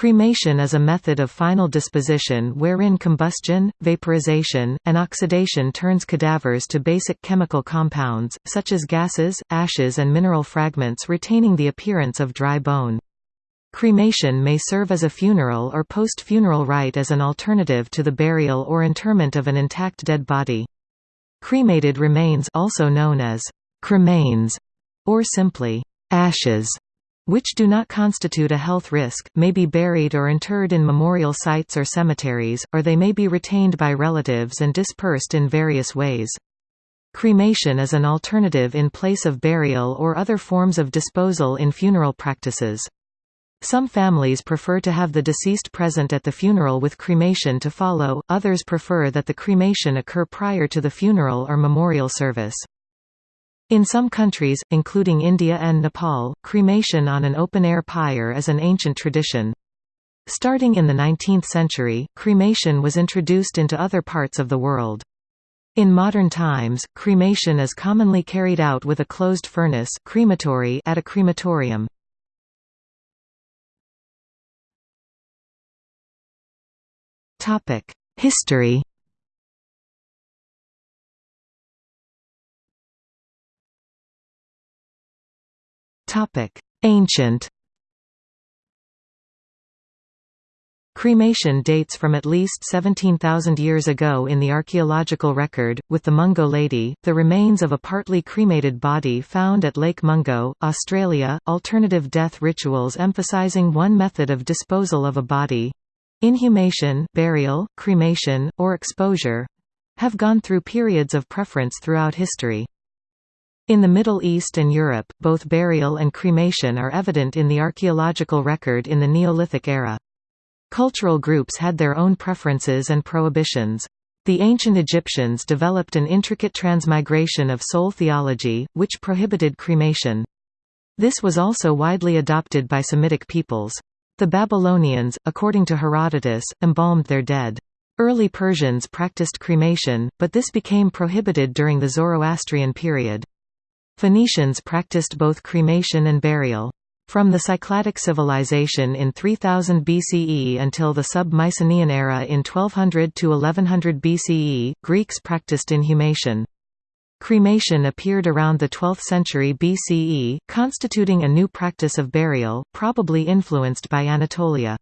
Cremation is a method of final disposition wherein combustion, vaporization, and oxidation turns cadavers to basic chemical compounds, such as gases, ashes and mineral fragments retaining the appearance of dry bone. Cremation may serve as a funeral or post-funeral rite as an alternative to the burial or interment of an intact dead body. Cremated remains also known as cremains, or simply ashes which do not constitute a health risk, may be buried or interred in memorial sites or cemeteries, or they may be retained by relatives and dispersed in various ways. Cremation is an alternative in place of burial or other forms of disposal in funeral practices. Some families prefer to have the deceased present at the funeral with cremation to follow, others prefer that the cremation occur prior to the funeral or memorial service. In some countries, including India and Nepal, cremation on an open-air pyre is an ancient tradition. Starting in the 19th century, cremation was introduced into other parts of the world. In modern times, cremation is commonly carried out with a closed furnace crematory at a crematorium. History Ancient Cremation dates from at least 17,000 years ago in the archaeological record, with the Mungo lady, the remains of a partly cremated body found at Lake Mungo, Australia. Alternative death rituals emphasizing one method of disposal of a body inhumation, burial, cremation, or exposure have gone through periods of preference throughout history. In the Middle East and Europe, both burial and cremation are evident in the archaeological record in the Neolithic era. Cultural groups had their own preferences and prohibitions. The ancient Egyptians developed an intricate transmigration of soul theology, which prohibited cremation. This was also widely adopted by Semitic peoples. The Babylonians, according to Herodotus, embalmed their dead. Early Persians practiced cremation, but this became prohibited during the Zoroastrian period. Phoenicians practiced both cremation and burial. From the Cycladic civilization in 3000 BCE until the sub-Mycenaean era in 1200 to 1100 BCE, Greeks practiced inhumation. Cremation appeared around the 12th century BCE, constituting a new practice of burial, probably influenced by Anatolia.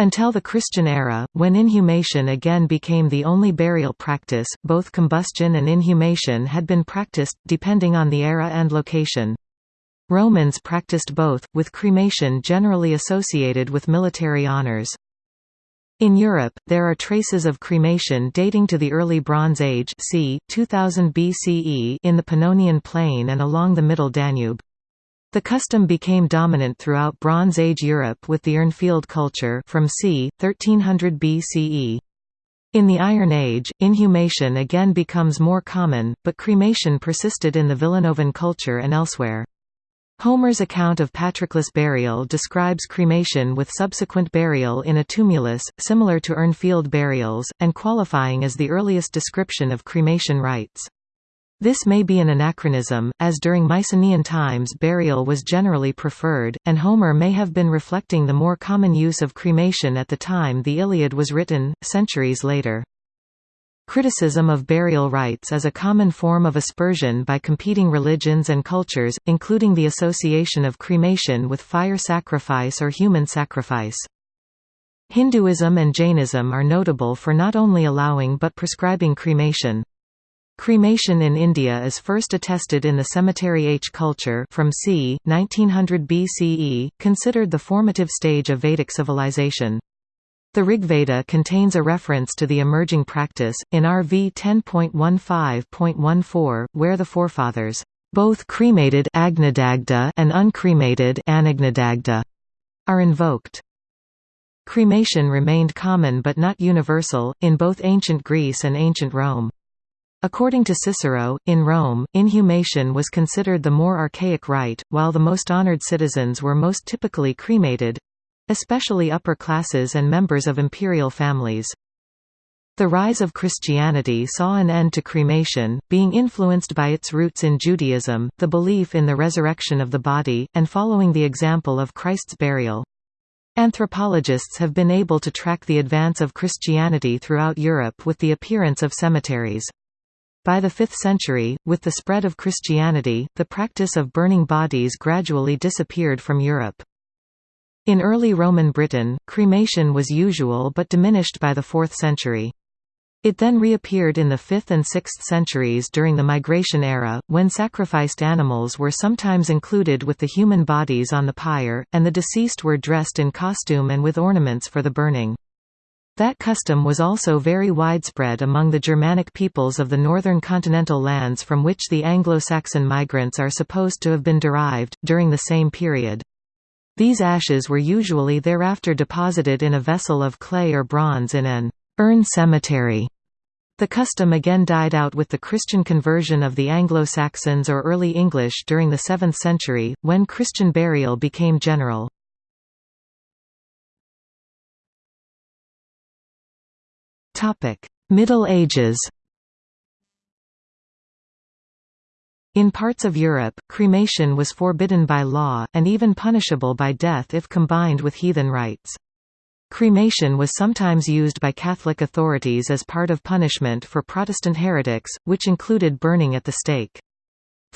Until the Christian era, when inhumation again became the only burial practice, both combustion and inhumation had been practiced, depending on the era and location. Romans practiced both, with cremation generally associated with military honors. In Europe, there are traces of cremation dating to the early Bronze Age c. 2000 BCE in the Pannonian Plain and along the Middle Danube. The custom became dominant throughout Bronze Age Europe with the Urnfield culture from c. 1300 BCE. In the Iron Age, inhumation again becomes more common, but cremation persisted in the Villanovan culture and elsewhere. Homer's account of Patroclus' burial describes cremation with subsequent burial in a tumulus, similar to Urnfield burials, and qualifying as the earliest description of cremation rites. This may be an anachronism, as during Mycenaean times burial was generally preferred, and Homer may have been reflecting the more common use of cremation at the time the Iliad was written, centuries later. Criticism of burial rites is a common form of aspersion by competing religions and cultures, including the association of cremation with fire sacrifice or human sacrifice. Hinduism and Jainism are notable for not only allowing but prescribing cremation. Cremation in India is first attested in the cemetery H culture from c. 1900 BCE, considered the formative stage of Vedic civilization. The Rigveda contains a reference to the emerging practice, in RV 10.15.14, where the forefathers, both cremated Agnidagdha and uncremated Anagnidagdha, are invoked. Cremation remained common but not universal, in both ancient Greece and ancient Rome. According to Cicero, in Rome, inhumation was considered the more archaic rite, while the most honored citizens were most typically cremated—especially upper classes and members of imperial families. The rise of Christianity saw an end to cremation, being influenced by its roots in Judaism, the belief in the resurrection of the body, and following the example of Christ's burial. Anthropologists have been able to track the advance of Christianity throughout Europe with the appearance of cemeteries. By the 5th century, with the spread of Christianity, the practice of burning bodies gradually disappeared from Europe. In early Roman Britain, cremation was usual but diminished by the 4th century. It then reappeared in the 5th and 6th centuries during the Migration era, when sacrificed animals were sometimes included with the human bodies on the pyre, and the deceased were dressed in costume and with ornaments for the burning. That custom was also very widespread among the Germanic peoples of the northern continental lands from which the Anglo-Saxon migrants are supposed to have been derived, during the same period. These ashes were usually thereafter deposited in a vessel of clay or bronze in an urn cemetery. The custom again died out with the Christian conversion of the Anglo-Saxons or Early English during the 7th century, when Christian burial became general. Middle Ages In parts of Europe, cremation was forbidden by law, and even punishable by death if combined with heathen rites. Cremation was sometimes used by Catholic authorities as part of punishment for Protestant heretics, which included burning at the stake.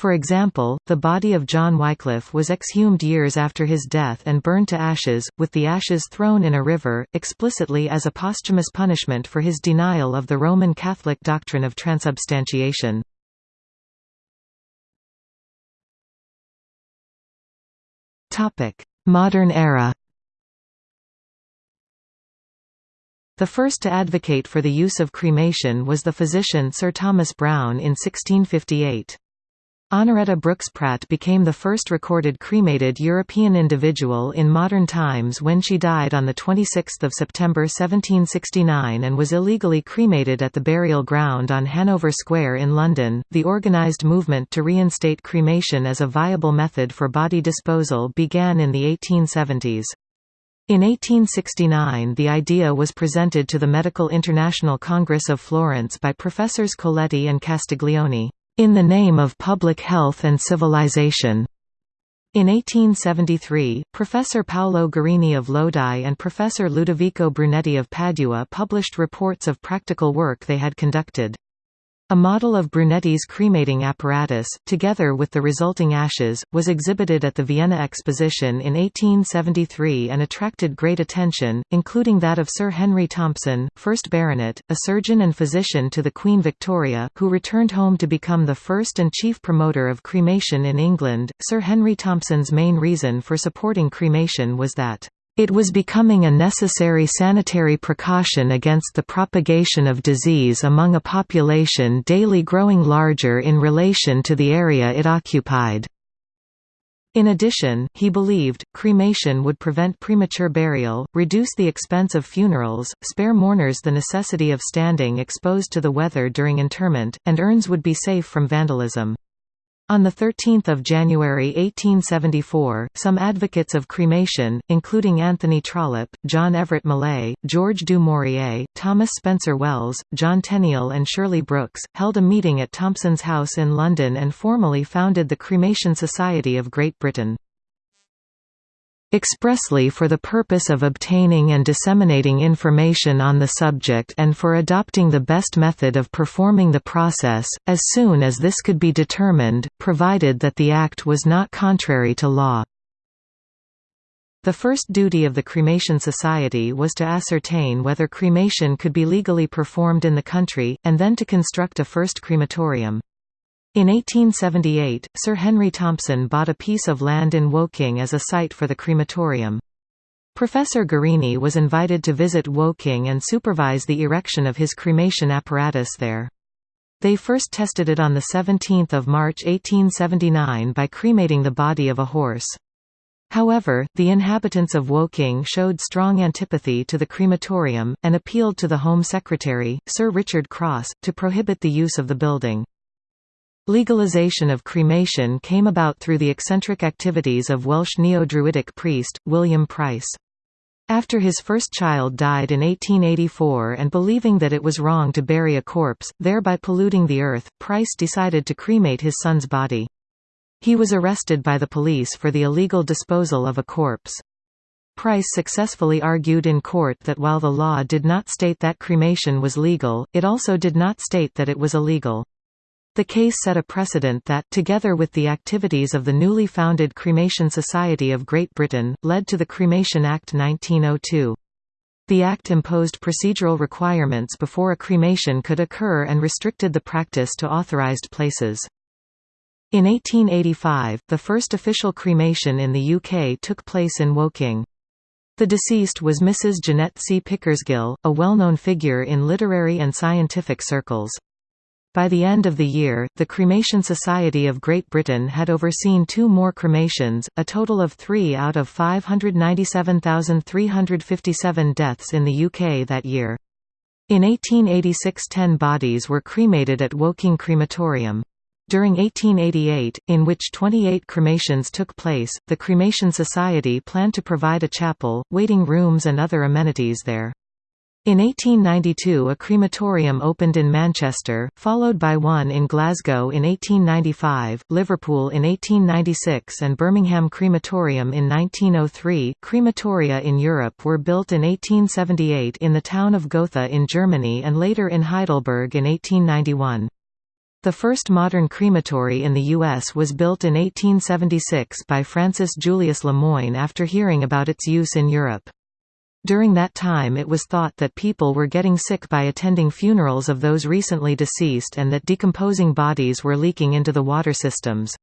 For example, the body of John Wycliffe was exhumed years after his death and burned to ashes, with the ashes thrown in a river, explicitly as a posthumous punishment for his denial of the Roman Catholic doctrine of transubstantiation. Modern era The first to advocate for the use of cremation was the physician Sir Thomas Browne in 1658. Honoretta Brooks Pratt became the first recorded cremated European individual in modern times when she died on 26 September 1769 and was illegally cremated at the burial ground on Hanover Square in London. The organised movement to reinstate cremation as a viable method for body disposal began in the 1870s. In 1869 the idea was presented to the Medical International Congress of Florence by Professors Coletti and Castiglione, "...in the name of public health and civilization." In 1873, Professor Paolo Gorini of Lodi and Professor Ludovico Brunetti of Padua published reports of practical work they had conducted. A model of Brunetti's cremating apparatus, together with the resulting ashes, was exhibited at the Vienna Exposition in 1873 and attracted great attention, including that of Sir Henry Thompson, 1st Baronet, a surgeon and physician to the Queen Victoria, who returned home to become the first and chief promoter of cremation in England. Sir Henry Thompson's main reason for supporting cremation was that it was becoming a necessary sanitary precaution against the propagation of disease among a population daily growing larger in relation to the area it occupied. In addition, he believed, cremation would prevent premature burial, reduce the expense of funerals, spare mourners the necessity of standing exposed to the weather during interment, and urns would be safe from vandalism. On 13 January 1874, some advocates of cremation, including Anthony Trollope, John Everett Millais, George du Maurier, Thomas Spencer Wells, John Tenniel and Shirley Brooks, held a meeting at Thompson's house in London and formally founded the Cremation Society of Great Britain expressly for the purpose of obtaining and disseminating information on the subject and for adopting the best method of performing the process, as soon as this could be determined, provided that the act was not contrary to law. The first duty of the Cremation Society was to ascertain whether cremation could be legally performed in the country, and then to construct a first crematorium. In 1878, Sir Henry Thompson bought a piece of land in Woking as a site for the crematorium. Professor Gorini was invited to visit Woking and supervise the erection of his cremation apparatus there. They first tested it on 17 March 1879 by cremating the body of a horse. However, the inhabitants of Woking showed strong antipathy to the crematorium, and appealed to the Home Secretary, Sir Richard Cross, to prohibit the use of the building. Legalization of cremation came about through the eccentric activities of Welsh neo-Druidic priest, William Price. After his first child died in 1884 and believing that it was wrong to bury a corpse, thereby polluting the earth, Price decided to cremate his son's body. He was arrested by the police for the illegal disposal of a corpse. Price successfully argued in court that while the law did not state that cremation was legal, it also did not state that it was illegal. The case set a precedent that, together with the activities of the newly founded Cremation Society of Great Britain, led to the Cremation Act 1902. The Act imposed procedural requirements before a cremation could occur and restricted the practice to authorised places. In 1885, the first official cremation in the UK took place in Woking. The deceased was Mrs. Jeanette C. Pickersgill, a well-known figure in literary and scientific circles. By the end of the year, the Cremation Society of Great Britain had overseen two more cremations, a total of three out of 597,357 deaths in the UK that year. In 1886 ten bodies were cremated at Woking Crematorium. During 1888, in which 28 cremations took place, the Cremation Society planned to provide a chapel, waiting rooms and other amenities there. In 1892 a crematorium opened in Manchester, followed by one in Glasgow in 1895, Liverpool in 1896 and Birmingham Crematorium in 1903. Crematoria in Europe were built in 1878 in the town of Gotha in Germany and later in Heidelberg in 1891. The first modern crematory in the U.S. was built in 1876 by Francis Julius Lemoyne after hearing about its use in Europe. During that time it was thought that people were getting sick by attending funerals of those recently deceased and that decomposing bodies were leaking into the water systems.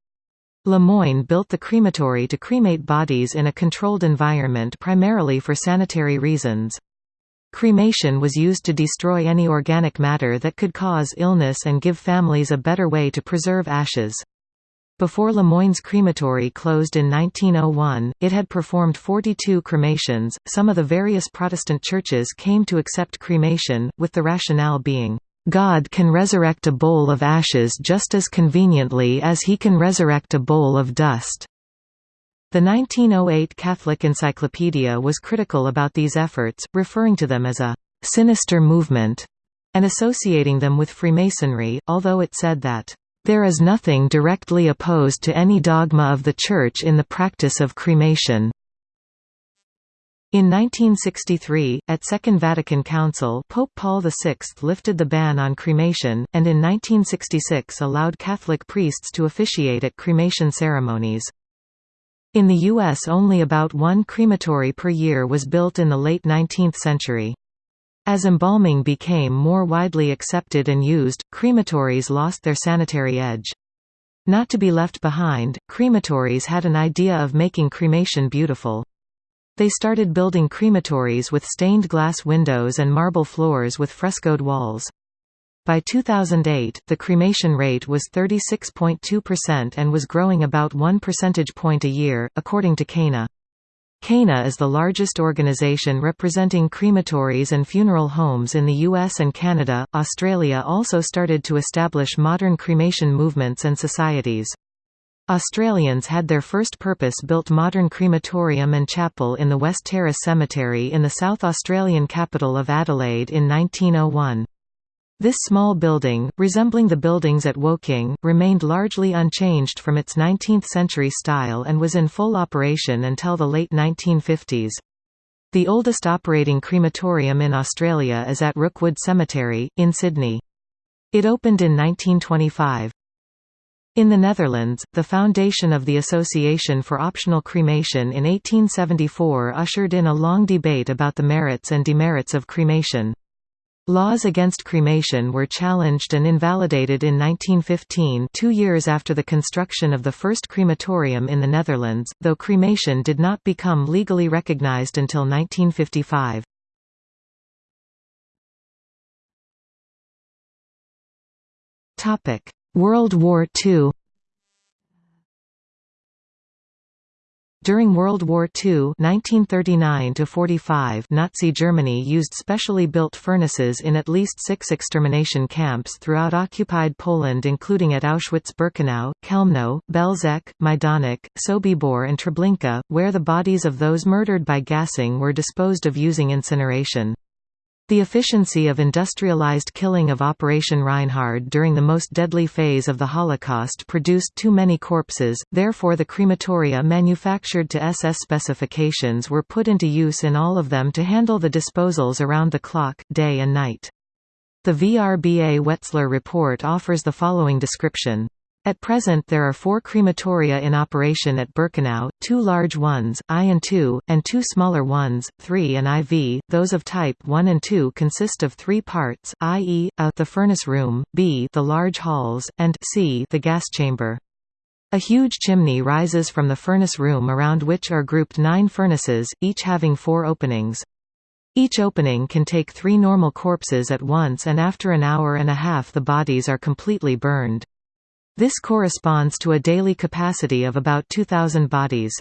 Lemoyne built the crematory to cremate bodies in a controlled environment primarily for sanitary reasons. Cremation was used to destroy any organic matter that could cause illness and give families a better way to preserve ashes. Before Lemoyne's crematory closed in 1901, it had performed 42 cremations. Some of the various Protestant churches came to accept cremation, with the rationale being, God can resurrect a bowl of ashes just as conveniently as he can resurrect a bowl of dust. The 1908 Catholic Encyclopedia was critical about these efforts, referring to them as a sinister movement and associating them with Freemasonry, although it said that there is nothing directly opposed to any dogma of the Church in the practice of cremation. In 1963, at Second Vatican Council Pope Paul VI lifted the ban on cremation, and in 1966 allowed Catholic priests to officiate at cremation ceremonies. In the U.S. only about one crematory per year was built in the late 19th century. As embalming became more widely accepted and used, crematories lost their sanitary edge. Not to be left behind, crematories had an idea of making cremation beautiful. They started building crematories with stained glass windows and marble floors with frescoed walls. By 2008, the cremation rate was 36.2% and was growing about 1 percentage point a year, according to CANA. CANA is the largest organization representing crematories and funeral homes in the US and Canada. Australia also started to establish modern cremation movements and societies. Australians had their first purpose-built modern crematorium and chapel in the West Terrace Cemetery in the South Australian capital of Adelaide in 1901. This small building, resembling the buildings at Woking, remained largely unchanged from its 19th-century style and was in full operation until the late 1950s. The oldest operating crematorium in Australia is at Rookwood Cemetery, in Sydney. It opened in 1925. In the Netherlands, the foundation of the Association for Optional Cremation in 1874 ushered in a long debate about the merits and demerits of cremation. Laws against cremation were challenged and invalidated in 1915 two years after the construction of the first crematorium in the Netherlands, though cremation did not become legally recognized until 1955. World War II During World War II (1939–45), Nazi Germany used specially built furnaces in at least six extermination camps throughout occupied Poland including at Auschwitz-Birkenau, Chełmno, Belzec, Majdanek, Sobibor and Treblinka, where the bodies of those murdered by gassing were disposed of using incineration. The efficiency of industrialized killing of Operation Reinhard during the most deadly phase of the Holocaust produced too many corpses, therefore the crematoria manufactured to SS specifications were put into use in all of them to handle the disposals around the clock, day and night. The VRBA Wetzler report offers the following description. At present there are four crematoria in operation at Birkenau, two large ones, I and II, and two smaller ones, III and IV. Those of type I and II consist of three parts, i.e., a the furnace room, b the large halls, and c the gas chamber. A huge chimney rises from the furnace room around which are grouped nine furnaces, each having four openings. Each opening can take three normal corpses at once and after an hour and a half the bodies are completely burned. This corresponds to a daily capacity of about 2,000 bodies.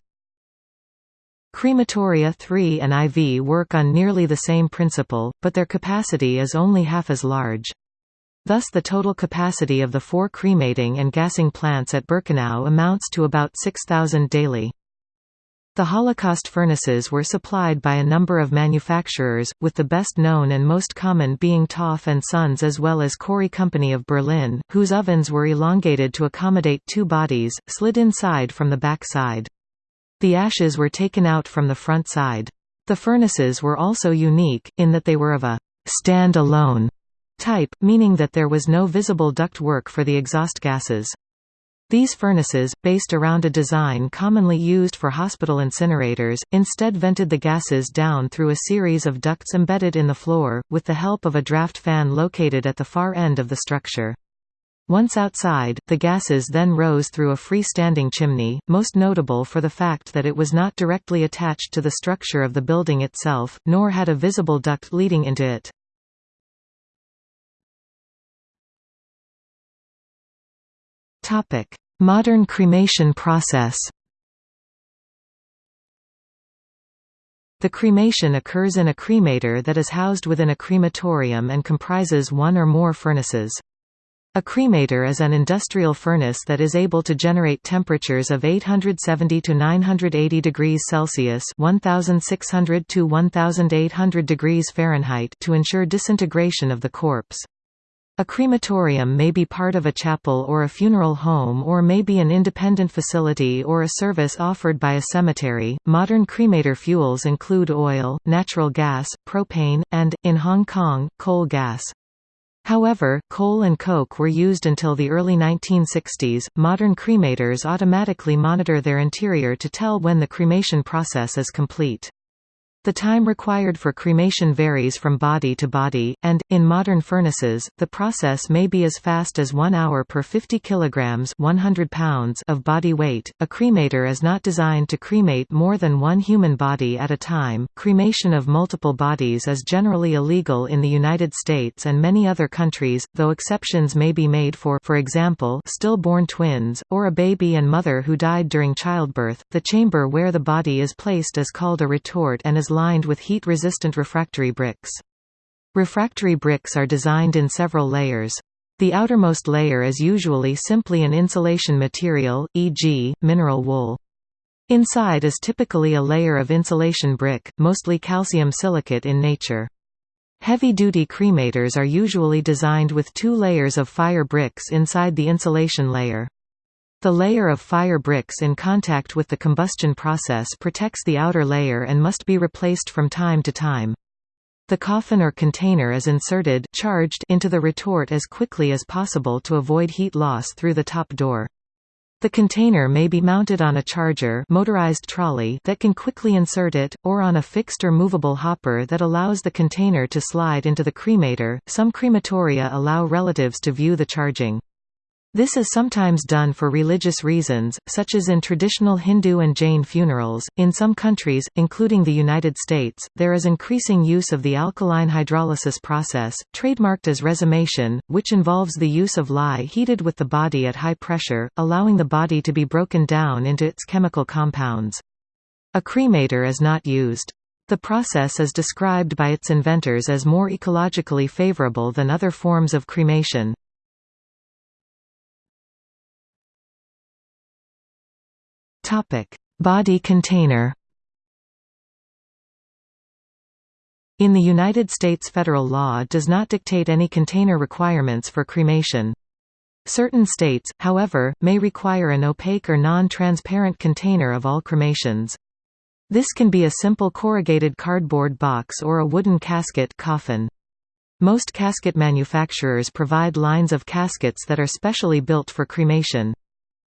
Crematoria 3 and IV work on nearly the same principle, but their capacity is only half as large. Thus the total capacity of the four cremating and gassing plants at Birkenau amounts to about 6,000 daily. The Holocaust furnaces were supplied by a number of manufacturers, with the best known and most common being Topf and Sons as well as Kori Company of Berlin, whose ovens were elongated to accommodate two bodies, slid inside from the back side. The ashes were taken out from the front side. The furnaces were also unique, in that they were of a stand-alone type, meaning that there was no visible duct work for the exhaust gases. These furnaces, based around a design commonly used for hospital incinerators, instead vented the gases down through a series of ducts embedded in the floor, with the help of a draft fan located at the far end of the structure. Once outside, the gases then rose through a free-standing chimney, most notable for the fact that it was not directly attached to the structure of the building itself, nor had a visible duct leading into it. Modern cremation process The cremation occurs in a cremator that is housed within a crematorium and comprises one or more furnaces. A cremator is an industrial furnace that is able to generate temperatures of 870 to 980 degrees Celsius (1600 to 1800 degrees Fahrenheit) to ensure disintegration of the corpse. A crematorium may be part of a chapel or a funeral home or may be an independent facility or a service offered by a cemetery. Modern cremator fuels include oil, natural gas, propane, and, in Hong Kong, coal gas. However, coal and coke were used until the early 1960s. Modern cremators automatically monitor their interior to tell when the cremation process is complete. The time required for cremation varies from body to body, and, in modern furnaces, the process may be as fast as 1 hour per 50 kg 100 pounds of body weight. A cremator is not designed to cremate more than one human body at a time. Cremation of multiple bodies is generally illegal in the United States and many other countries, though exceptions may be made for for example, stillborn twins, or a baby and mother who died during childbirth. The chamber where the body is placed is called a retort and is lined with heat-resistant refractory bricks. Refractory bricks are designed in several layers. The outermost layer is usually simply an insulation material, e.g., mineral wool. Inside is typically a layer of insulation brick, mostly calcium silicate in nature. Heavy-duty cremators are usually designed with two layers of fire bricks inside the insulation layer. The layer of fire bricks in contact with the combustion process protects the outer layer and must be replaced from time to time. The coffin or container is inserted charged into the retort as quickly as possible to avoid heat loss through the top door. The container may be mounted on a charger motorized trolley that can quickly insert it, or on a fixed or movable hopper that allows the container to slide into the cremator. Some crematoria allow relatives to view the charging. This is sometimes done for religious reasons, such as in traditional Hindu and Jain funerals. In some countries, including the United States, there is increasing use of the alkaline hydrolysis process, trademarked as Resomation, which involves the use of lye heated with the body at high pressure, allowing the body to be broken down into its chemical compounds. A cremator is not used. The process is described by its inventors as more ecologically favorable than other forms of cremation. Topic: Body container. In the United States federal law does not dictate any container requirements for cremation. Certain states, however, may require an opaque or non-transparent container of all cremations. This can be a simple corrugated cardboard box or a wooden casket coffin. Most casket manufacturers provide lines of caskets that are specially built for cremation.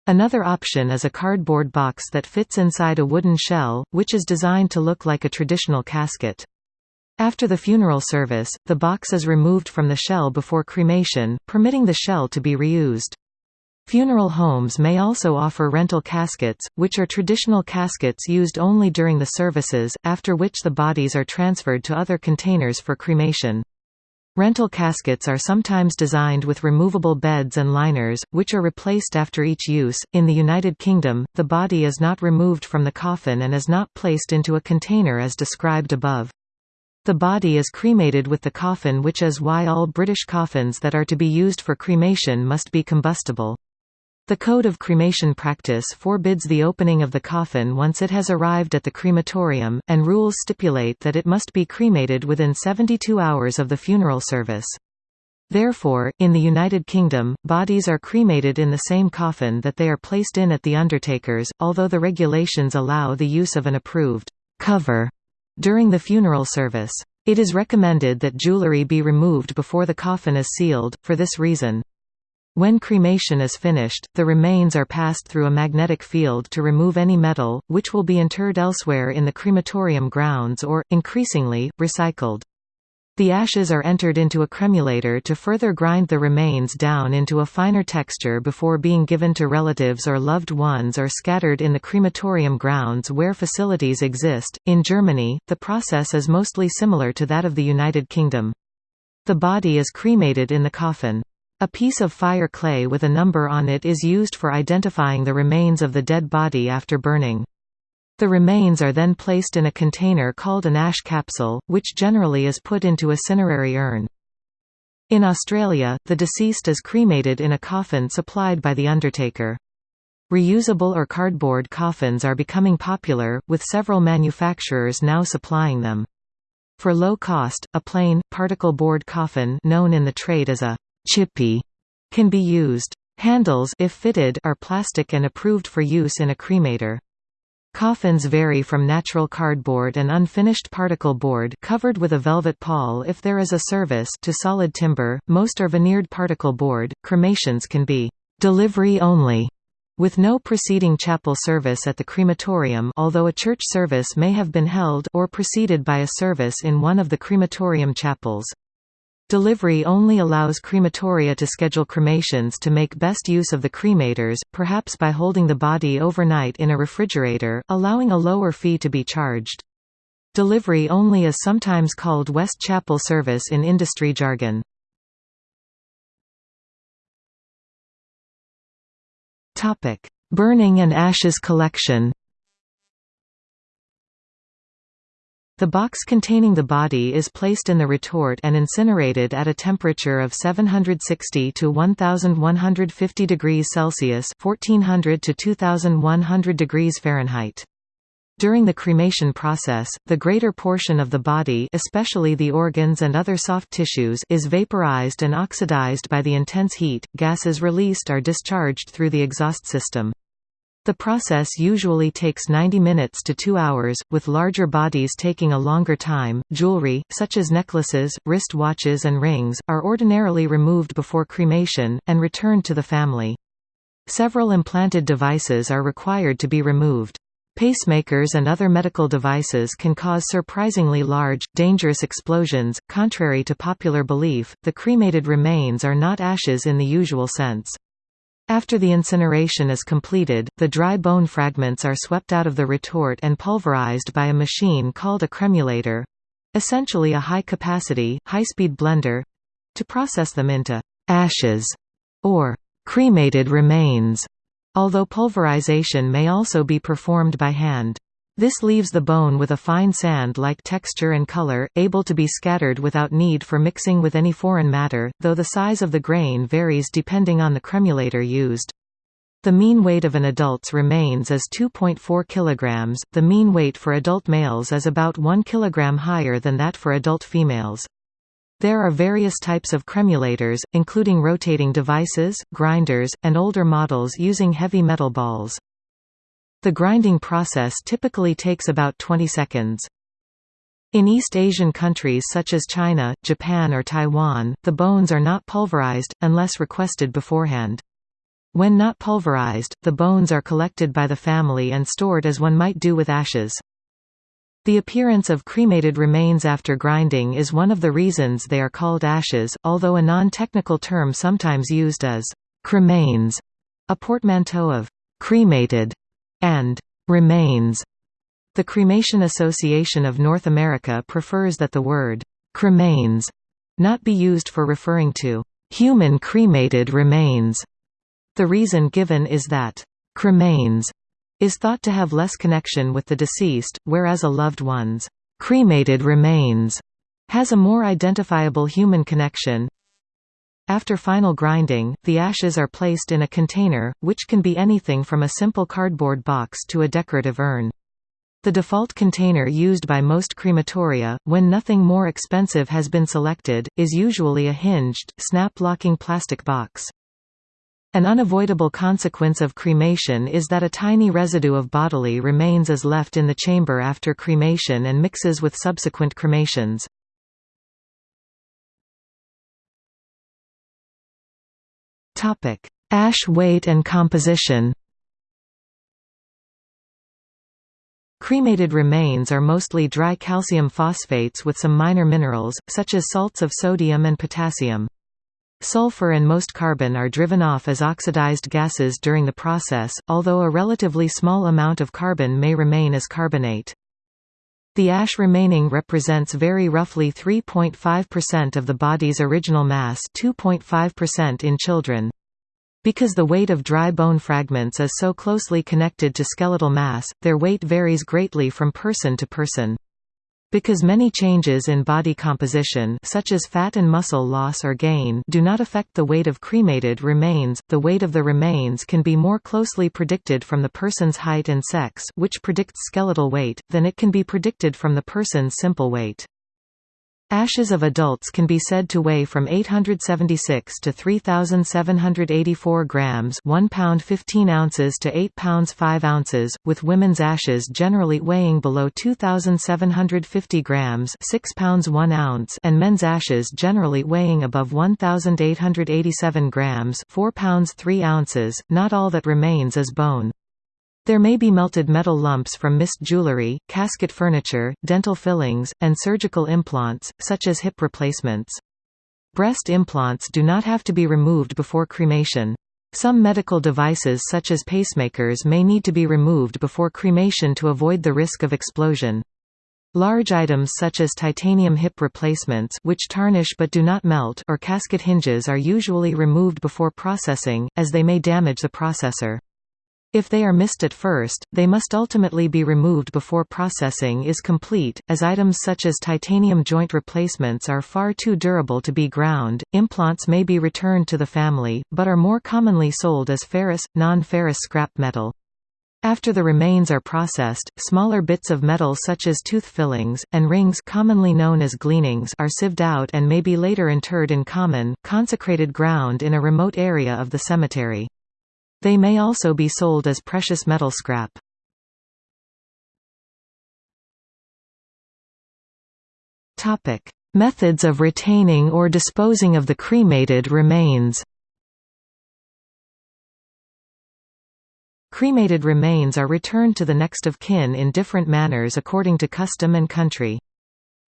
Another option is a cardboard box that fits inside a wooden shell, which is designed to look like a traditional casket. After the funeral service, the box is removed from the shell before cremation, permitting the shell to be reused. Funeral homes may also offer rental caskets, which are traditional caskets used only during the services, after which the bodies are transferred to other containers for cremation. Rental caskets are sometimes designed with removable beds and liners, which are replaced after each use. In the United Kingdom, the body is not removed from the coffin and is not placed into a container as described above. The body is cremated with the coffin which is why all British coffins that are to be used for cremation must be combustible. The Code of Cremation Practice forbids the opening of the coffin once it has arrived at the crematorium, and rules stipulate that it must be cremated within 72 hours of the funeral service. Therefore, in the United Kingdom, bodies are cremated in the same coffin that they are placed in at the undertaker's, although the regulations allow the use of an approved cover during the funeral service. It is recommended that jewelry be removed before the coffin is sealed, for this reason. When cremation is finished, the remains are passed through a magnetic field to remove any metal, which will be interred elsewhere in the crematorium grounds or, increasingly, recycled. The ashes are entered into a cremulator to further grind the remains down into a finer texture before being given to relatives or loved ones or scattered in the crematorium grounds where facilities exist. In Germany, the process is mostly similar to that of the United Kingdom. The body is cremated in the coffin. A piece of fire clay with a number on it is used for identifying the remains of the dead body after burning. The remains are then placed in a container called an ash capsule, which generally is put into a cinerary urn. In Australia, the deceased is cremated in a coffin supplied by the undertaker. Reusable or cardboard coffins are becoming popular, with several manufacturers now supplying them. For low cost, a plain, particle board coffin known in the trade as a chippy can be used. Handles if fitted are plastic and approved for use in a cremator. Coffins vary from natural cardboard and unfinished particle board covered with a velvet pall if there is a service to solid timber, most are veneered particle board. Cremations can be delivery only with no preceding chapel service at the crematorium although a church service may have been held or preceded by a service in one of the crematorium chapels. Delivery only allows crematoria to schedule cremations to make best use of the cremators, perhaps by holding the body overnight in a refrigerator, allowing a lower fee to be charged. Delivery only is sometimes called West Chapel service in industry jargon. Burning and ashes collection The box containing the body is placed in the retort and incinerated at a temperature of 760 to 1150 degrees Celsius (1400 to 2100 degrees Fahrenheit). During the cremation process, the greater portion of the body especially the organs and other soft tissues is vaporized and oxidized by the intense heat, gases released are discharged through the exhaust system. The process usually takes 90 minutes to 2 hours, with larger bodies taking a longer time. Jewelry, such as necklaces, wrist watches, and rings, are ordinarily removed before cremation, and returned to the family. Several implanted devices are required to be removed. Pacemakers and other medical devices can cause surprisingly large, dangerous explosions. Contrary to popular belief, the cremated remains are not ashes in the usual sense. After the incineration is completed, the dry bone fragments are swept out of the retort and pulverized by a machine called a cremulator—essentially a high-capacity, high-speed blender—to process them into «ashes» or «cremated remains», although pulverization may also be performed by hand. This leaves the bone with a fine sand-like texture and color, able to be scattered without need for mixing with any foreign matter, though the size of the grain varies depending on the cremulator used. The mean weight of an adult's remains is 2.4 kg, the mean weight for adult males is about 1 kg higher than that for adult females. There are various types of cremulators, including rotating devices, grinders, and older models using heavy metal balls. The grinding process typically takes about 20 seconds. In East Asian countries such as China, Japan or Taiwan, the bones are not pulverized, unless requested beforehand. When not pulverized, the bones are collected by the family and stored as one might do with ashes. The appearance of cremated remains after grinding is one of the reasons they are called ashes, although a non-technical term sometimes used is cremains, a portmanteau of cremated and remains. The Cremation Association of North America prefers that the word cremains not be used for referring to human cremated remains. The reason given is that cremains is thought to have less connection with the deceased, whereas a loved one's cremated remains has a more identifiable human connection. After final grinding, the ashes are placed in a container, which can be anything from a simple cardboard box to a decorative urn. The default container used by most crematoria, when nothing more expensive has been selected, is usually a hinged, snap-locking plastic box. An unavoidable consequence of cremation is that a tiny residue of bodily remains is left in the chamber after cremation and mixes with subsequent cremations. Ash weight and composition Cremated remains are mostly dry calcium phosphates with some minor minerals, such as salts of sodium and potassium. Sulfur and most carbon are driven off as oxidized gases during the process, although a relatively small amount of carbon may remain as carbonate. The ash remaining represents very roughly 3.5% of the body's original mass 2.5% in children. Because the weight of dry bone fragments is so closely connected to skeletal mass, their weight varies greatly from person to person. Because many changes in body composition such as fat and muscle loss or gain do not affect the weight of cremated remains, the weight of the remains can be more closely predicted from the person's height and sex which predicts skeletal weight, than it can be predicted from the person's simple weight. Ashes of adults can be said to weigh from 876 to 3,784 grams 1 pound 15 ounces to 8 pounds 5 ounces, with women's ashes generally weighing below 2,750 grams 6 pounds 1 ounce and men's ashes generally weighing above 1,887 grams 4 pounds 3 ounces. Not all that remains is bone. There may be melted metal lumps from missed jewelry, casket furniture, dental fillings, and surgical implants, such as hip replacements. Breast implants do not have to be removed before cremation. Some medical devices such as pacemakers may need to be removed before cremation to avoid the risk of explosion. Large items such as titanium hip replacements which tarnish but do not melt or casket hinges are usually removed before processing, as they may damage the processor. If they are missed at first, they must ultimately be removed before processing is complete, as items such as titanium joint replacements are far too durable to be ground. Implants may be returned to the family, but are more commonly sold as ferrous, non-ferrous scrap metal. After the remains are processed, smaller bits of metal such as tooth fillings, and rings commonly known as gleanings are sieved out and may be later interred in common, consecrated ground in a remote area of the cemetery. They may also be sold as precious metal scrap. Topic: Methods of retaining or disposing of the cremated remains. Cremated remains are returned to the next of kin in different manners according to custom and country.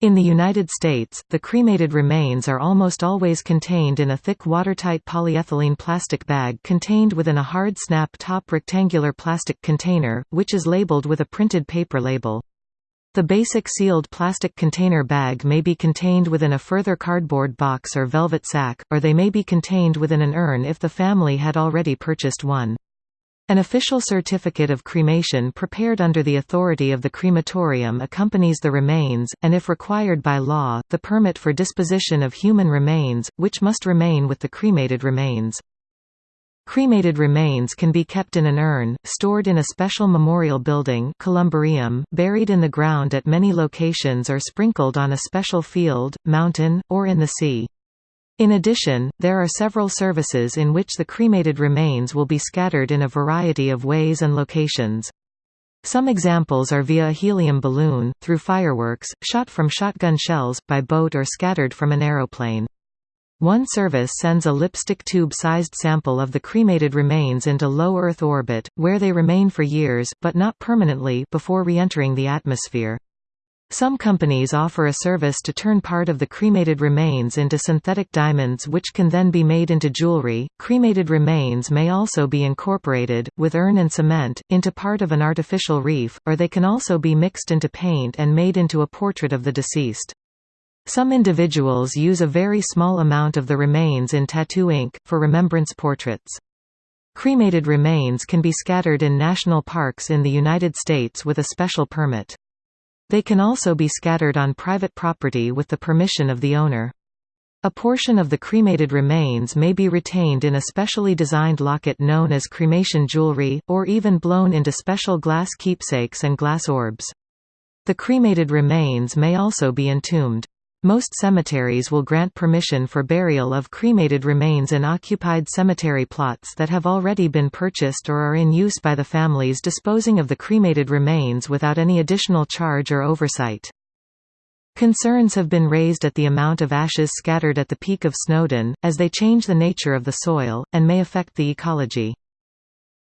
In the United States, the cremated remains are almost always contained in a thick watertight polyethylene plastic bag contained within a hard snap top rectangular plastic container, which is labeled with a printed paper label. The basic sealed plastic container bag may be contained within a further cardboard box or velvet sack, or they may be contained within an urn if the family had already purchased one. An official certificate of cremation prepared under the authority of the crematorium accompanies the remains, and if required by law, the permit for disposition of human remains, which must remain with the cremated remains. Cremated remains can be kept in an urn, stored in a special memorial building columbarium, buried in the ground at many locations or sprinkled on a special field, mountain, or in the sea. In addition, there are several services in which the cremated remains will be scattered in a variety of ways and locations. Some examples are via a helium balloon, through fireworks, shot from shotgun shells, by boat or scattered from an aeroplane. One service sends a lipstick tube-sized sample of the cremated remains into low Earth orbit, where they remain for years but not permanently before re-entering the atmosphere. Some companies offer a service to turn part of the cremated remains into synthetic diamonds which can then be made into jewelry. Cremated remains may also be incorporated, with urn and cement, into part of an artificial reef, or they can also be mixed into paint and made into a portrait of the deceased. Some individuals use a very small amount of the remains in tattoo ink, for remembrance portraits. Cremated remains can be scattered in national parks in the United States with a special permit. They can also be scattered on private property with the permission of the owner. A portion of the cremated remains may be retained in a specially designed locket known as cremation jewelry, or even blown into special glass keepsakes and glass orbs. The cremated remains may also be entombed. Most cemeteries will grant permission for burial of cremated remains in occupied cemetery plots that have already been purchased or are in use by the families disposing of the cremated remains without any additional charge or oversight. Concerns have been raised at the amount of ashes scattered at the peak of Snowdon, as they change the nature of the soil, and may affect the ecology.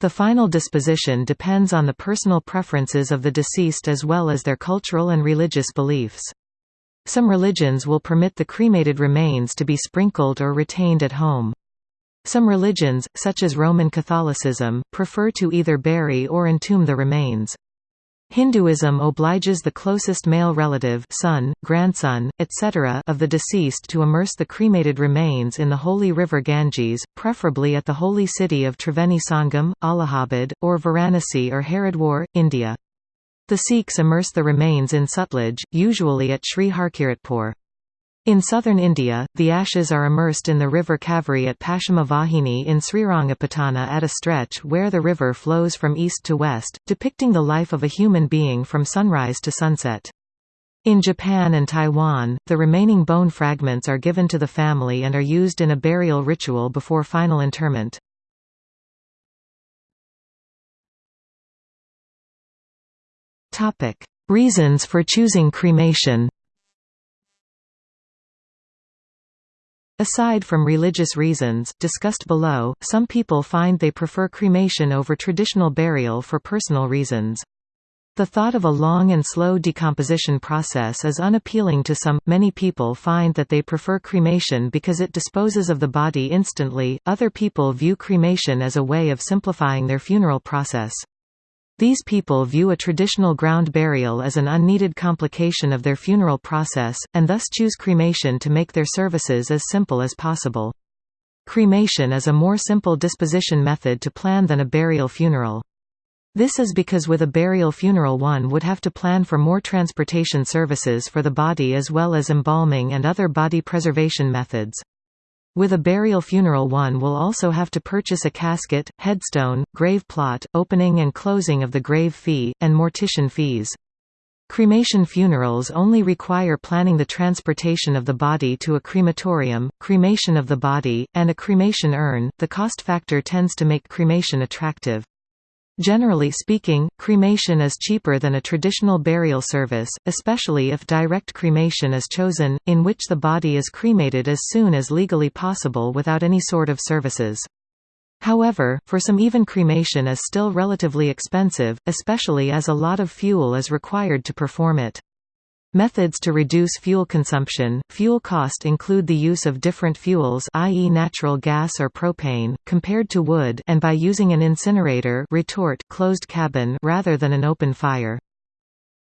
The final disposition depends on the personal preferences of the deceased as well as their cultural and religious beliefs. Some religions will permit the cremated remains to be sprinkled or retained at home. Some religions, such as Roman Catholicism, prefer to either bury or entomb the remains. Hinduism obliges the closest male relative son, grandson, etc. of the deceased to immerse the cremated remains in the holy river Ganges, preferably at the holy city of Triveni Sangam, Allahabad, or Varanasi or Haridwar, India. The Sikhs immerse the remains in Sutlej, usually at Sri Harkiratpur. In southern India, the ashes are immersed in the river Kaveri at Paschima Vahini in Srirangapatna at a stretch where the river flows from east to west, depicting the life of a human being from sunrise to sunset. In Japan and Taiwan, the remaining bone fragments are given to the family and are used in a burial ritual before final interment. Topic: Reasons for choosing cremation. Aside from religious reasons, discussed below, some people find they prefer cremation over traditional burial for personal reasons. The thought of a long and slow decomposition process is unappealing to some. Many people find that they prefer cremation because it disposes of the body instantly, other people view cremation as a way of simplifying their funeral process. These people view a traditional ground burial as an unneeded complication of their funeral process, and thus choose cremation to make their services as simple as possible. Cremation is a more simple disposition method to plan than a burial funeral. This is because with a burial funeral one would have to plan for more transportation services for the body as well as embalming and other body preservation methods. With a burial funeral one will also have to purchase a casket, headstone, grave plot, opening and closing of the grave fee, and mortician fees. Cremation funerals only require planning the transportation of the body to a crematorium, cremation of the body, and a cremation urn. The cost factor tends to make cremation attractive. Generally speaking, cremation is cheaper than a traditional burial service, especially if direct cremation is chosen, in which the body is cremated as soon as legally possible without any sort of services. However, for some even cremation is still relatively expensive, especially as a lot of fuel is required to perform it. Methods to reduce fuel consumption Fuel cost include the use of different fuels i.e. natural gas or propane, compared to wood and by using an incinerator retort closed cabin rather than an open fire.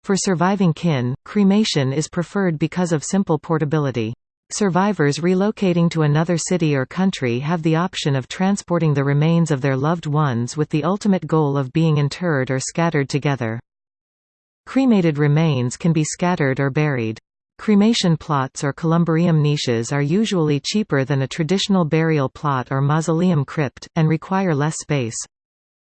For surviving kin, cremation is preferred because of simple portability. Survivors relocating to another city or country have the option of transporting the remains of their loved ones with the ultimate goal of being interred or scattered together. Cremated remains can be scattered or buried. Cremation plots or columbarium niches are usually cheaper than a traditional burial plot or mausoleum crypt, and require less space.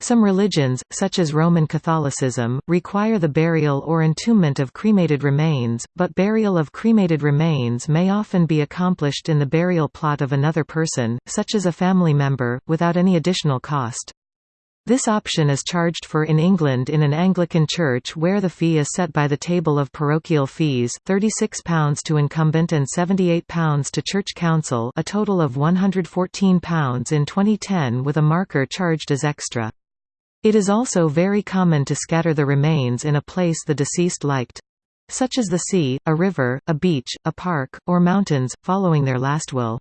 Some religions, such as Roman Catholicism, require the burial or entombment of cremated remains, but burial of cremated remains may often be accomplished in the burial plot of another person, such as a family member, without any additional cost. This option is charged for in England in an Anglican church where the fee is set by the table of parochial fees, £36 to incumbent and £78 to church council a total of £114 in 2010 with a marker charged as extra. It is also very common to scatter the remains in a place the deceased liked such as the sea, a river, a beach, a park, or mountains, following their last will.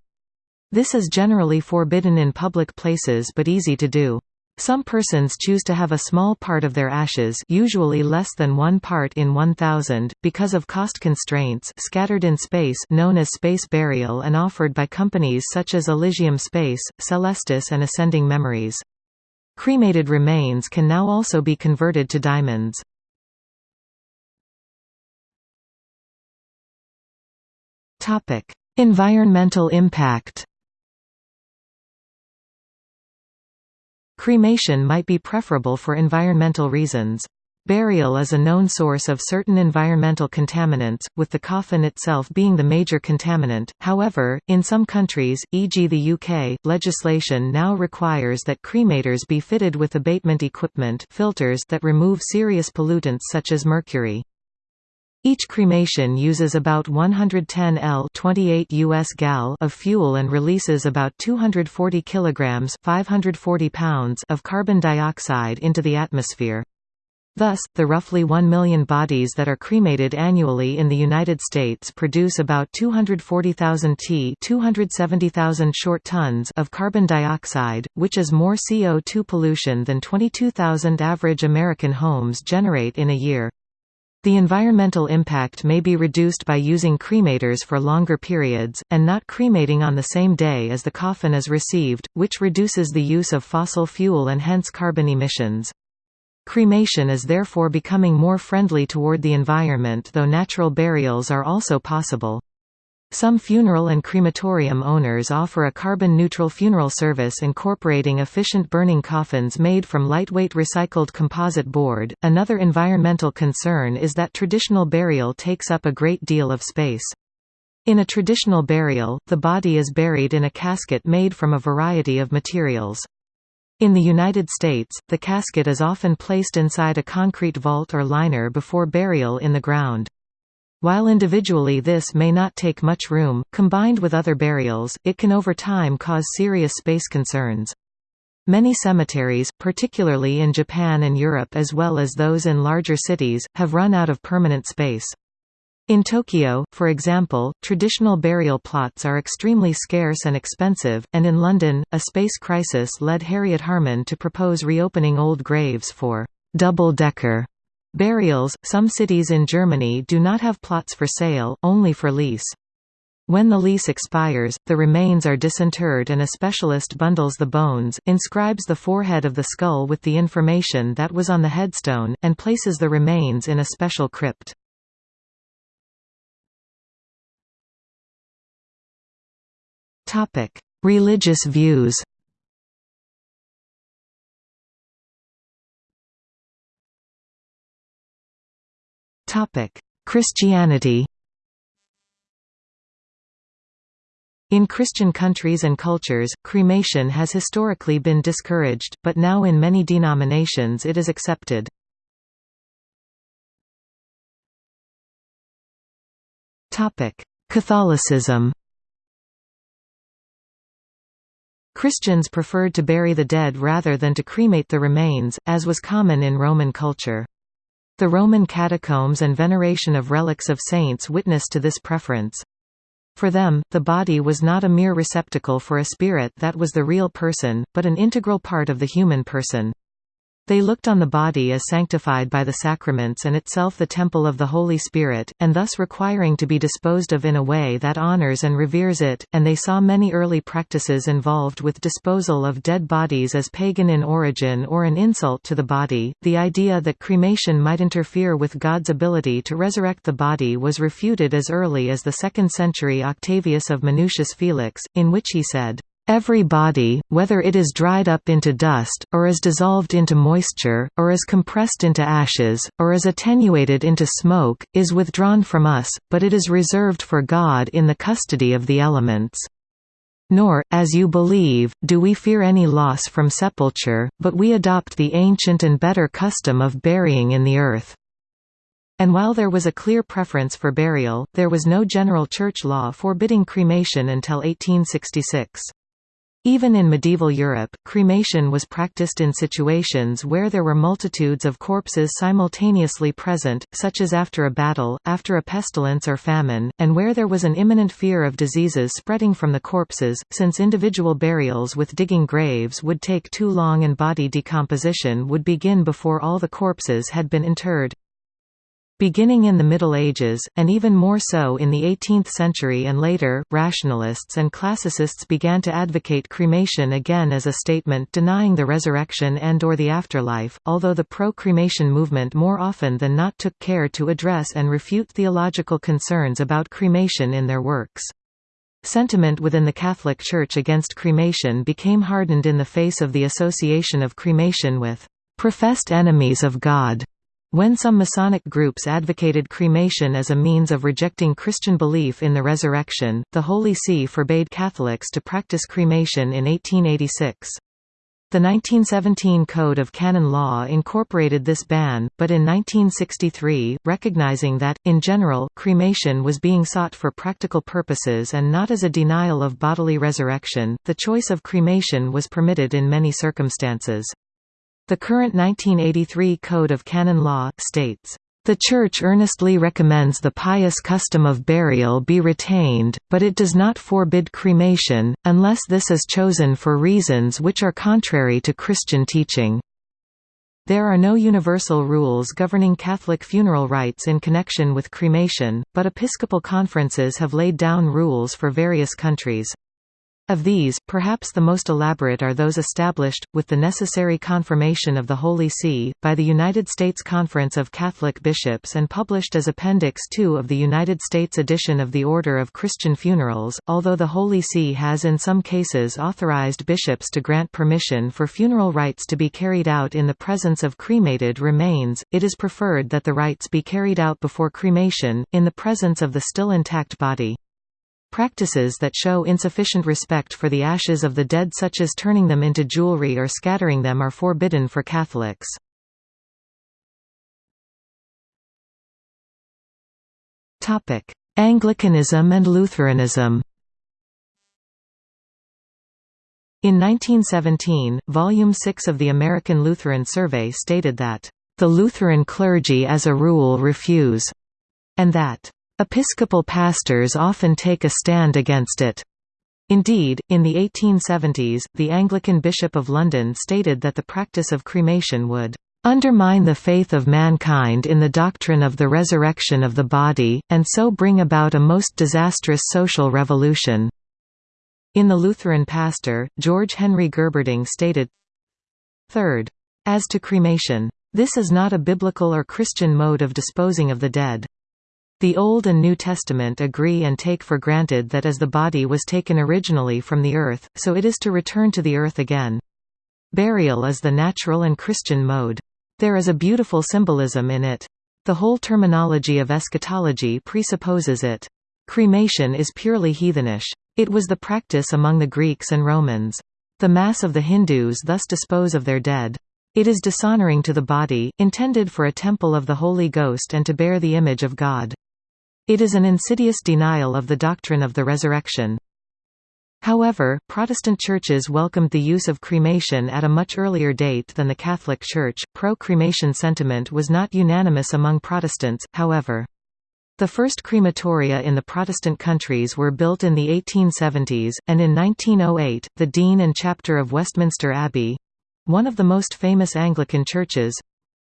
This is generally forbidden in public places but easy to do. Some persons choose to have a small part of their ashes usually less than one part in 1,000, because of cost constraints scattered in space known as space burial and offered by companies such as Elysium Space, Celestis and Ascending Memories. Cremated remains can now also be converted to diamonds. environmental impact Cremation might be preferable for environmental reasons. Burial is a known source of certain environmental contaminants, with the coffin itself being the major contaminant. However, in some countries, e.g. the UK, legislation now requires that cremators be fitted with abatement equipment filters that remove serious pollutants such as mercury. Each cremation uses about 110 L 28 US gal of fuel and releases about 240 kilograms 540 pounds of carbon dioxide into the atmosphere. Thus, the roughly 1 million bodies that are cremated annually in the United States produce about 240,000 t 270,000 short tons of carbon dioxide, which is more CO2 pollution than 22,000 average American homes generate in a year. The environmental impact may be reduced by using cremators for longer periods, and not cremating on the same day as the coffin is received, which reduces the use of fossil fuel and hence carbon emissions. Cremation is therefore becoming more friendly toward the environment though natural burials are also possible. Some funeral and crematorium owners offer a carbon-neutral funeral service incorporating efficient burning coffins made from lightweight recycled composite board. Another environmental concern is that traditional burial takes up a great deal of space. In a traditional burial, the body is buried in a casket made from a variety of materials. In the United States, the casket is often placed inside a concrete vault or liner before burial in the ground. While individually this may not take much room, combined with other burials, it can over time cause serious space concerns. Many cemeteries, particularly in Japan and Europe as well as those in larger cities, have run out of permanent space. In Tokyo, for example, traditional burial plots are extremely scarce and expensive, and in London, a space crisis led Harriet Harman to propose reopening old graves for double-decker burials. Some cities in Germany do not have plots for sale, only for lease. When the lease expires, the remains are disinterred and a specialist bundles the bones, inscribes the forehead of the skull with the information that was on the headstone, and places the remains in a special crypt. Religious views. Topic: Christianity. In Christian countries and cultures, cremation has historically been discouraged, but now in many denominations it is accepted. Catholicism Christians preferred to bury the dead rather than to cremate the remains, as was common in Roman culture. The Roman catacombs and veneration of relics of saints witness to this preference. For them, the body was not a mere receptacle for a spirit that was the real person, but an integral part of the human person. They looked on the body as sanctified by the sacraments and itself the temple of the Holy Spirit, and thus requiring to be disposed of in a way that honors and reveres it, and they saw many early practices involved with disposal of dead bodies as pagan in origin or an insult to the body. The idea that cremation might interfere with God's ability to resurrect the body was refuted as early as the 2nd century Octavius of Minucius Felix, in which he said, Every body, whether it is dried up into dust, or is dissolved into moisture, or is compressed into ashes, or is attenuated into smoke, is withdrawn from us, but it is reserved for God in the custody of the elements. Nor, as you believe, do we fear any loss from sepulture, but we adopt the ancient and better custom of burying in the earth. And while there was a clear preference for burial, there was no general church law forbidding cremation until 1866. Even in medieval Europe, cremation was practiced in situations where there were multitudes of corpses simultaneously present, such as after a battle, after a pestilence or famine, and where there was an imminent fear of diseases spreading from the corpses, since individual burials with digging graves would take too long and body decomposition would begin before all the corpses had been interred. Beginning in the Middle Ages, and even more so in the 18th century and later, rationalists and classicists began to advocate cremation again as a statement denying the resurrection and or the afterlife, although the pro-cremation movement more often than not took care to address and refute theological concerns about cremation in their works. Sentiment within the Catholic Church against cremation became hardened in the face of the association of cremation with professed enemies of God when some Masonic groups advocated cremation as a means of rejecting Christian belief in the resurrection, the Holy See forbade Catholics to practice cremation in 1886. The 1917 Code of Canon Law incorporated this ban, but in 1963, recognizing that, in general, cremation was being sought for practical purposes and not as a denial of bodily resurrection, the choice of cremation was permitted in many circumstances. The current 1983 Code of Canon Law, states, the Church earnestly recommends the pious custom of burial be retained, but it does not forbid cremation, unless this is chosen for reasons which are contrary to Christian teaching. There are no universal rules governing Catholic funeral rites in connection with cremation, but episcopal conferences have laid down rules for various countries. Of these, perhaps the most elaborate are those established, with the necessary confirmation of the Holy See, by the United States Conference of Catholic Bishops and published as Appendix II of the United States edition of the Order of Christian Funerals. Although the Holy See has in some cases authorized bishops to grant permission for funeral rites to be carried out in the presence of cremated remains, it is preferred that the rites be carried out before cremation, in the presence of the still intact body. Practices that show insufficient respect for the ashes of the dead such as turning them into jewelry or scattering them are forbidden for Catholics. Anglicanism and Lutheranism In 1917, Volume 6 of the American Lutheran Survey stated that, "...the Lutheran clergy as a rule refuse," and that, Episcopal pastors often take a stand against it. Indeed, in the 1870s, the Anglican Bishop of London stated that the practice of cremation would undermine the faith of mankind in the doctrine of the resurrection of the body, and so bring about a most disastrous social revolution." In The Lutheran Pastor, George Henry Gerberding stated, Third. As to cremation. This is not a biblical or Christian mode of disposing of the dead. The Old and New Testament agree and take for granted that as the body was taken originally from the earth, so it is to return to the earth again. Burial is the natural and Christian mode. There is a beautiful symbolism in it. The whole terminology of eschatology presupposes it. Cremation is purely heathenish. It was the practice among the Greeks and Romans. The mass of the Hindus thus dispose of their dead. It is dishonoring to the body, intended for a temple of the Holy Ghost and to bear the image of God. It is an insidious denial of the doctrine of the resurrection. However, Protestant churches welcomed the use of cremation at a much earlier date than the Catholic Church. Pro cremation sentiment was not unanimous among Protestants, however. The first crematoria in the Protestant countries were built in the 1870s, and in 1908, the Dean and Chapter of Westminster Abbey one of the most famous Anglican churches,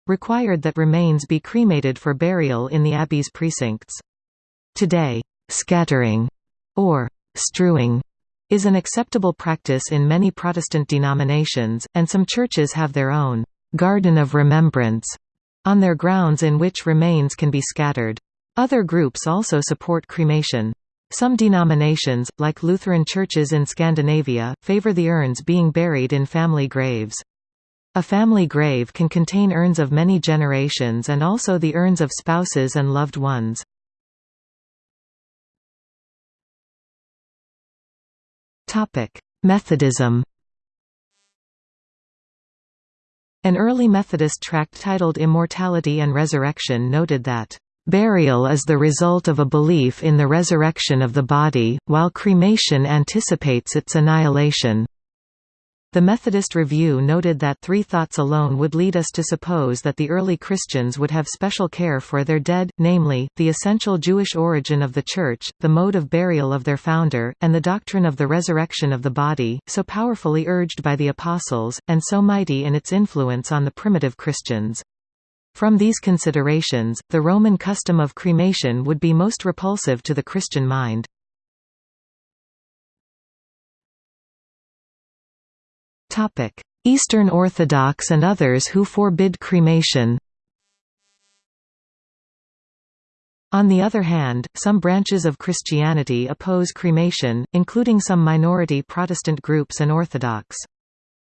required that remains be cremated for burial in the abbey's precincts. Today, scattering or strewing is an acceptable practice in many Protestant denominations, and some churches have their own garden of remembrance on their grounds in which remains can be scattered. Other groups also support cremation. Some denominations, like Lutheran churches in Scandinavia, favor the urns being buried in family graves. A family grave can contain urns of many generations and also the urns of spouses and loved ones. Methodism An early Methodist tract titled Immortality and Resurrection noted that, "...burial is the result of a belief in the resurrection of the body, while cremation anticipates its annihilation." The Methodist Review noted that three thoughts alone would lead us to suppose that the early Christians would have special care for their dead, namely, the essential Jewish origin of the Church, the mode of burial of their founder, and the doctrine of the resurrection of the body, so powerfully urged by the Apostles, and so mighty in its influence on the primitive Christians. From these considerations, the Roman custom of cremation would be most repulsive to the Christian mind. Eastern Orthodox and others who forbid cremation On the other hand, some branches of Christianity oppose cremation, including some minority Protestant groups and Orthodox.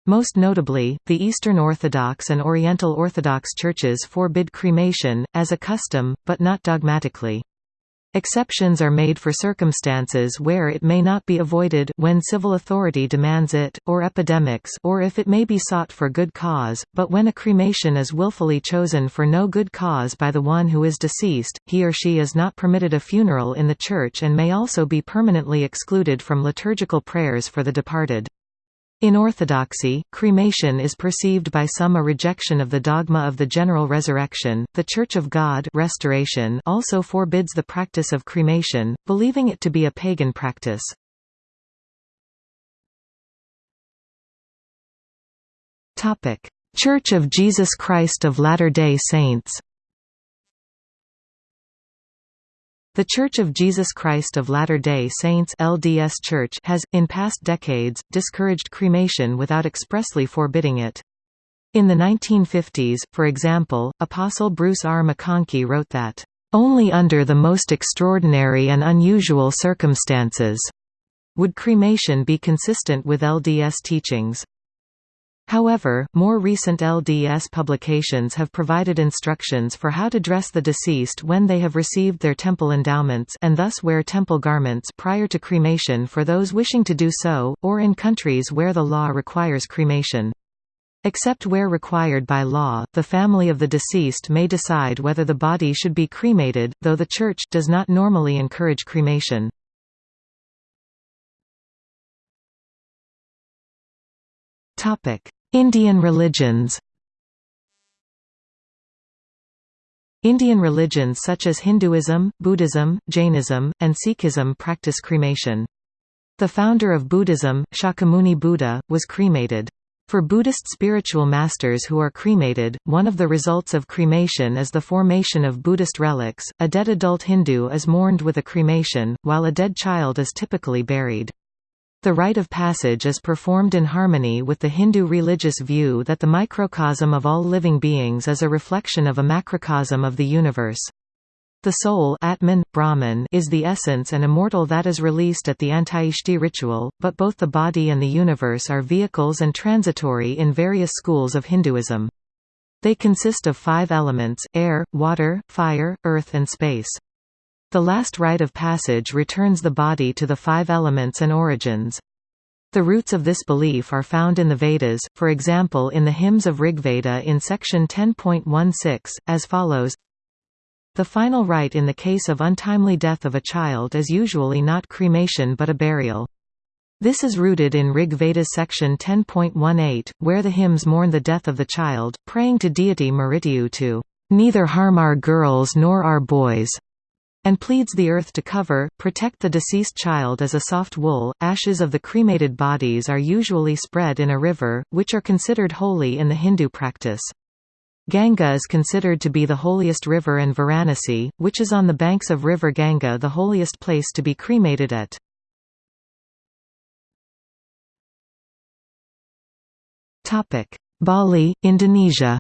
Most notably, the Eastern Orthodox and Oriental Orthodox churches forbid cremation, as a custom, but not dogmatically. Exceptions are made for circumstances where it may not be avoided when civil authority demands it, or epidemics or if it may be sought for good cause, but when a cremation is willfully chosen for no good cause by the one who is deceased, he or she is not permitted a funeral in the church and may also be permanently excluded from liturgical prayers for the departed. In Orthodoxy, cremation is perceived by some a rejection of the dogma of the general resurrection. The Church of God restoration also forbids the practice of cremation, believing it to be a pagan practice. Church of Jesus Christ of Latter-day Saints. The Church of Jesus Christ of Latter-day Saints LDS Church has, in past decades, discouraged cremation without expressly forbidding it. In the 1950s, for example, Apostle Bruce R. McConkie wrote that, "...only under the most extraordinary and unusual circumstances," would cremation be consistent with LDS teachings. However, more recent LDS publications have provided instructions for how to dress the deceased when they have received their temple endowments and thus wear temple garments prior to cremation for those wishing to do so, or in countries where the law requires cremation. Except where required by law, the family of the deceased may decide whether the body should be cremated, though the Church does not normally encourage cremation. Indian religions Indian religions such as Hinduism, Buddhism, Jainism, and Sikhism practice cremation. The founder of Buddhism, Shakyamuni Buddha, was cremated. For Buddhist spiritual masters who are cremated, one of the results of cremation is the formation of Buddhist relics. A dead adult Hindu is mourned with a cremation, while a dead child is typically buried. The rite of passage is performed in harmony with the Hindu religious view that the microcosm of all living beings is a reflection of a macrocosm of the universe. The soul Atman, Brahman is the essence and immortal that is released at the Antyeshti ritual, but both the body and the universe are vehicles and transitory in various schools of Hinduism. They consist of five elements, air, water, fire, earth and space. The last rite of passage returns the body to the five elements and origins. The roots of this belief are found in the Vedas, for example in the hymns of Rigveda in section 10.16, as follows The final rite in the case of untimely death of a child is usually not cremation but a burial. This is rooted in Rig Veda's section 10.18, where the hymns mourn the death of the child, praying to deity Mrityu to "...neither harm our girls nor our boys." And pleads the earth to cover, protect the deceased child as a soft wool. Ashes of the cremated bodies are usually spread in a river, which are considered holy in the Hindu practice. Ganga is considered to be the holiest river and Varanasi, which is on the banks of river Ganga the holiest place to be cremated at. Bali, Indonesia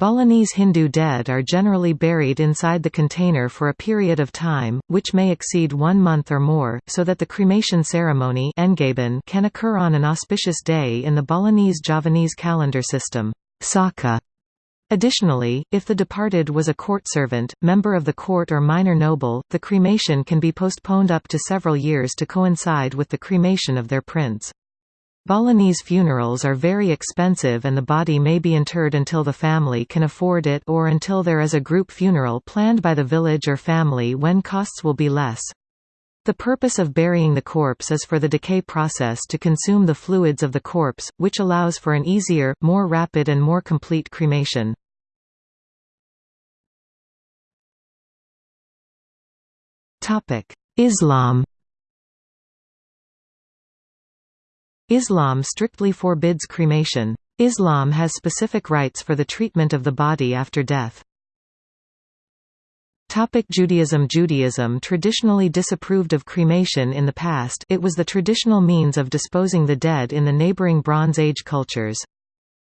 Balinese Hindu dead are generally buried inside the container for a period of time, which may exceed one month or more, so that the cremation ceremony can occur on an auspicious day in the Balinese Javanese calendar system. Saka. Additionally, if the departed was a court servant, member of the court or minor noble, the cremation can be postponed up to several years to coincide with the cremation of their prince. Balinese funerals are very expensive and the body may be interred until the family can afford it or until there is a group funeral planned by the village or family when costs will be less. The purpose of burying the corpse is for the decay process to consume the fluids of the corpse, which allows for an easier, more rapid and more complete cremation. Islam Islam strictly forbids cremation. Islam has specific rites for the treatment of the body after death. Topic Judaism Judaism traditionally disapproved of cremation in the past it was the traditional means of disposing the dead in the neighboring Bronze Age cultures.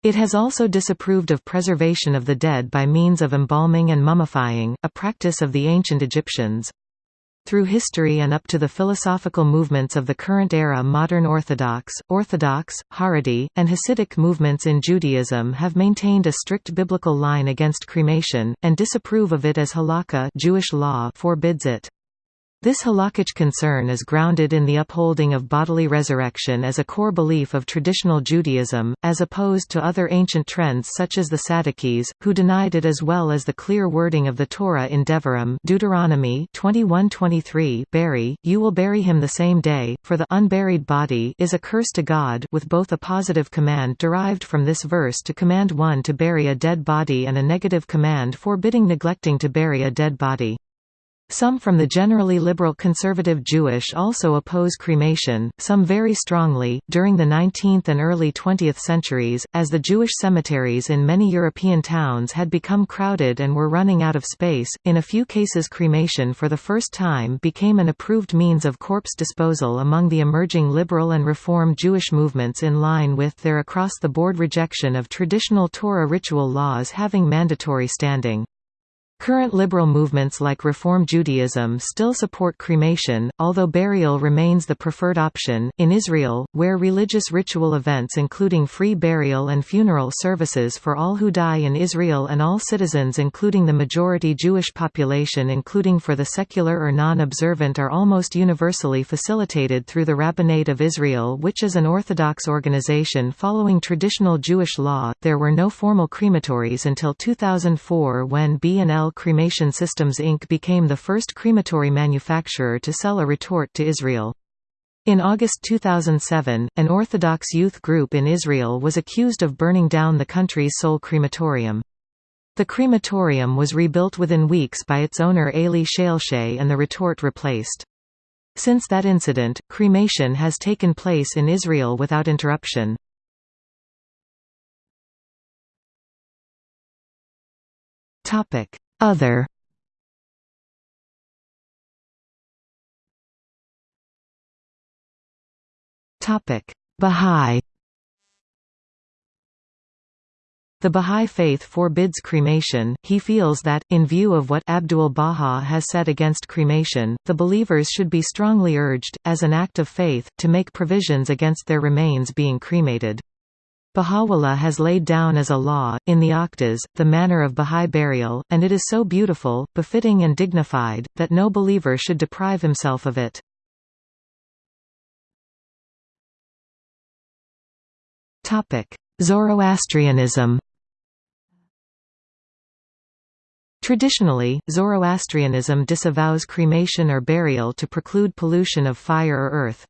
It has also disapproved of preservation of the dead by means of embalming and mummifying, a practice of the ancient Egyptians. Through history and up to the philosophical movements of the current era modern Orthodox, Orthodox, Haredi, and Hasidic movements in Judaism have maintained a strict biblical line against cremation, and disapprove of it as halakha Jewish law forbids it. This halakhic concern is grounded in the upholding of bodily resurrection as a core belief of traditional Judaism, as opposed to other ancient trends such as the Sadducees, who denied it as well as the clear wording of the Torah in Devarim Deuteronomy 21:23 bury, you will bury him the same day, for the unburied body is a curse to God with both a positive command derived from this verse to command one to bury a dead body and a negative command forbidding neglecting to bury a dead body. Some from the generally liberal conservative Jewish also oppose cremation, some very strongly. During the 19th and early 20th centuries, as the Jewish cemeteries in many European towns had become crowded and were running out of space, in a few cases cremation for the first time became an approved means of corpse disposal among the emerging liberal and reform Jewish movements in line with their across-the-board rejection of traditional Torah ritual laws having mandatory standing. Current liberal movements like Reform Judaism still support cremation, although burial remains the preferred option. In Israel, where religious ritual events including free burial and funeral services for all who die in Israel and all citizens including the majority Jewish population including for the secular or non-observant are almost universally facilitated through the Rabbinate of Israel which is an Orthodox organization following traditional Jewish law. There were no formal crematories until 2004 when B&L Cremation Systems Inc. became the first crematory manufacturer to sell a retort to Israel. In August 2007, an Orthodox youth group in Israel was accused of burning down the country's sole crematorium. The crematorium was rebuilt within weeks by its owner Eli Shalshay and the retort replaced. Since that incident, cremation has taken place in Israel without interruption. Other. Topic: Bahá'í The Bahá'í Faith forbids cremation, he feels that, in view of what Abdul-Baha has said against cremation, the believers should be strongly urged, as an act of faith, to make provisions against their remains being cremated. Baha'u'llah has laid down as a law, in the Aqdas, the manner of Bahá'í burial, and it is so beautiful, befitting and dignified, that no believer should deprive himself of it. Zoroastrianism Traditionally, Zoroastrianism disavows cremation or burial to preclude pollution of fire or earth.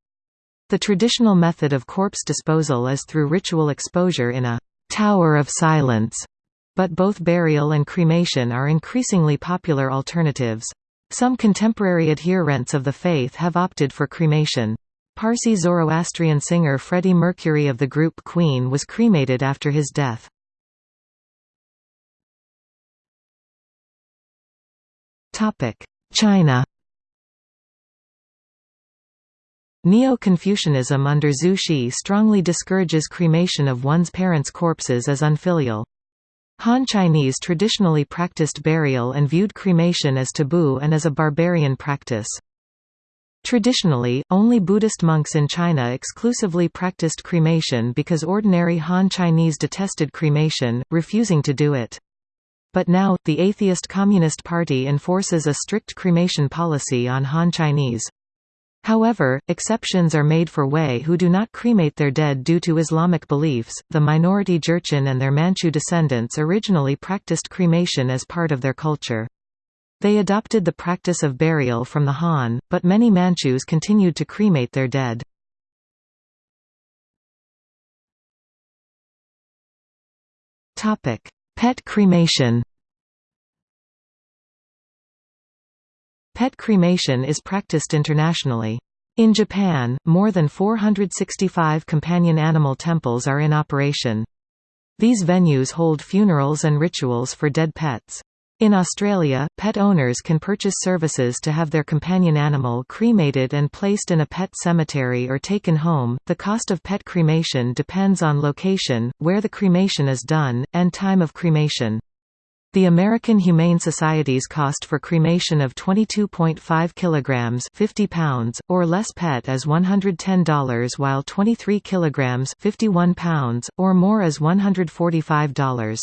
The traditional method of corpse disposal is through ritual exposure in a «tower of silence» But both burial and cremation are increasingly popular alternatives. Some contemporary adherents of the faith have opted for cremation. Parsi Zoroastrian singer Freddie Mercury of the group Queen was cremated after his death. China Neo-Confucianism under Zhu Xi strongly discourages cremation of one's parents' corpses as unfilial. Han Chinese traditionally practiced burial and viewed cremation as taboo and as a barbarian practice. Traditionally, only Buddhist monks in China exclusively practiced cremation because ordinary Han Chinese detested cremation, refusing to do it. But now, the atheist Communist Party enforces a strict cremation policy on Han Chinese. However, exceptions are made for Hui who do not cremate their dead due to Islamic beliefs. The minority Jurchen and their Manchu descendants originally practiced cremation as part of their culture. They adopted the practice of burial from the Han, but many Manchus continued to cremate their dead. Pet cremation Pet cremation is practiced internationally. In Japan, more than 465 companion animal temples are in operation. These venues hold funerals and rituals for dead pets. In Australia, pet owners can purchase services to have their companion animal cremated and placed in a pet cemetery or taken home. The cost of pet cremation depends on location, where the cremation is done, and time of cremation. The American Humane Society's cost for cremation of 22.5 kilograms 50 pounds or less pet is $110 while 23 kilograms 51 pounds or more is $145.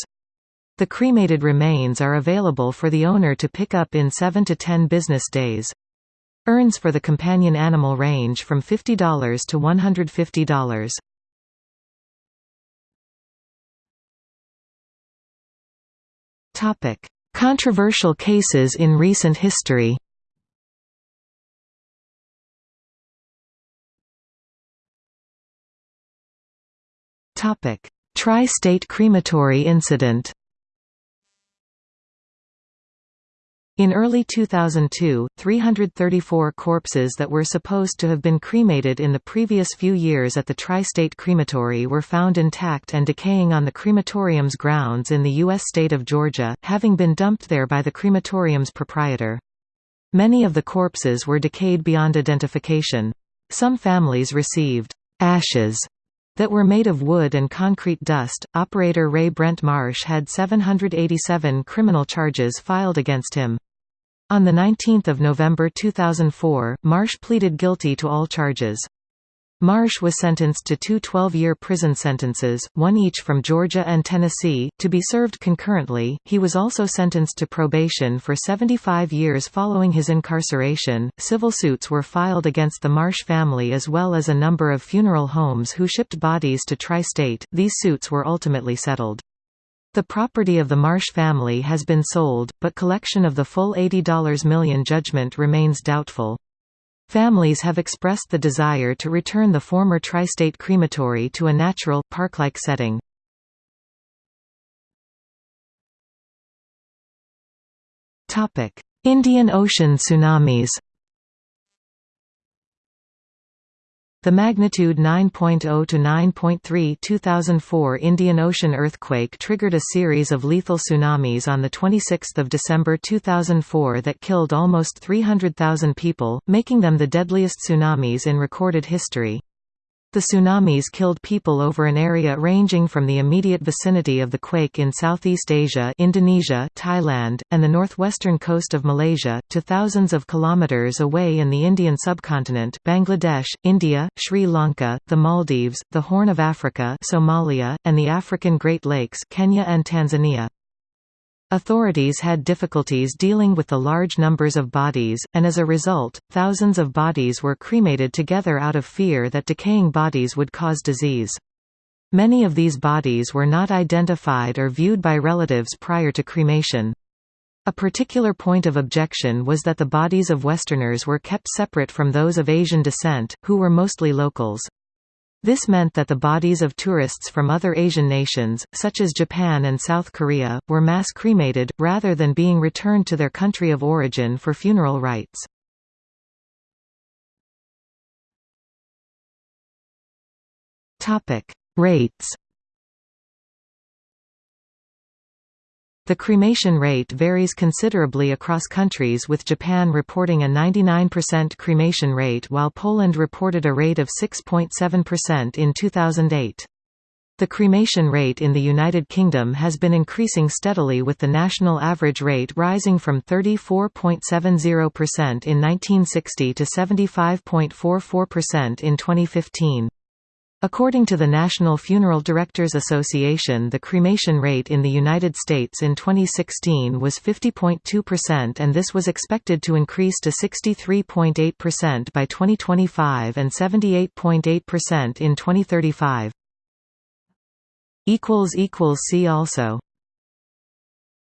The cremated remains are available for the owner to pick up in 7 to 10 business days. Urns for the companion animal range from $50 to $150. Topic: Controversial cases in recent history. Topic: Tri-state crematory incident. In early 2002, 334 corpses that were supposed to have been cremated in the previous few years at the Tri-State Crematory were found intact and decaying on the crematorium's grounds in the U.S. state of Georgia, having been dumped there by the crematorium's proprietor. Many of the corpses were decayed beyond identification. Some families received ashes that were made of wood and concrete dust. Operator Ray Brent Marsh had 787 criminal charges filed against him. On 19 November 2004, Marsh pleaded guilty to all charges. Marsh was sentenced to two 12-year prison sentences, one each from Georgia and Tennessee, to be served concurrently. He was also sentenced to probation for 75 years following his incarceration. Civil suits were filed against the Marsh family as well as a number of funeral homes who shipped bodies to Tri-State. These suits were ultimately settled. The property of the Marsh family has been sold, but collection of the full $80 million judgment remains doubtful. Families have expressed the desire to return the former tri-state crematory to a natural, park-like setting. Indian Ocean tsunamis The magnitude 9.0 to 9.3 2004 Indian Ocean earthquake triggered a series of lethal tsunamis on 26 December 2004 that killed almost 300,000 people, making them the deadliest tsunamis in recorded history. The tsunamis killed people over an area ranging from the immediate vicinity of the quake in Southeast Asia Indonesia, Thailand, and the northwestern coast of Malaysia, to thousands of kilometers away in the Indian subcontinent Bangladesh, India, Sri Lanka, the Maldives, the Horn of Africa Somalia, and the African Great Lakes Kenya and Tanzania. Authorities had difficulties dealing with the large numbers of bodies, and as a result, thousands of bodies were cremated together out of fear that decaying bodies would cause disease. Many of these bodies were not identified or viewed by relatives prior to cremation. A particular point of objection was that the bodies of Westerners were kept separate from those of Asian descent, who were mostly locals. This meant that the bodies of tourists from other Asian nations, such as Japan and South Korea, were mass cremated, rather than being returned to their country of origin for funeral rites. Rates The cremation rate varies considerably across countries with Japan reporting a 99% cremation rate while Poland reported a rate of 6.7% in 2008. The cremation rate in the United Kingdom has been increasing steadily with the national average rate rising from 34.70% in 1960 to 75.44% in 2015. According to the National Funeral Directors Association the cremation rate in the United States in 2016 was 50.2% and this was expected to increase to 63.8% by 2025 and 78.8% in 2035. See also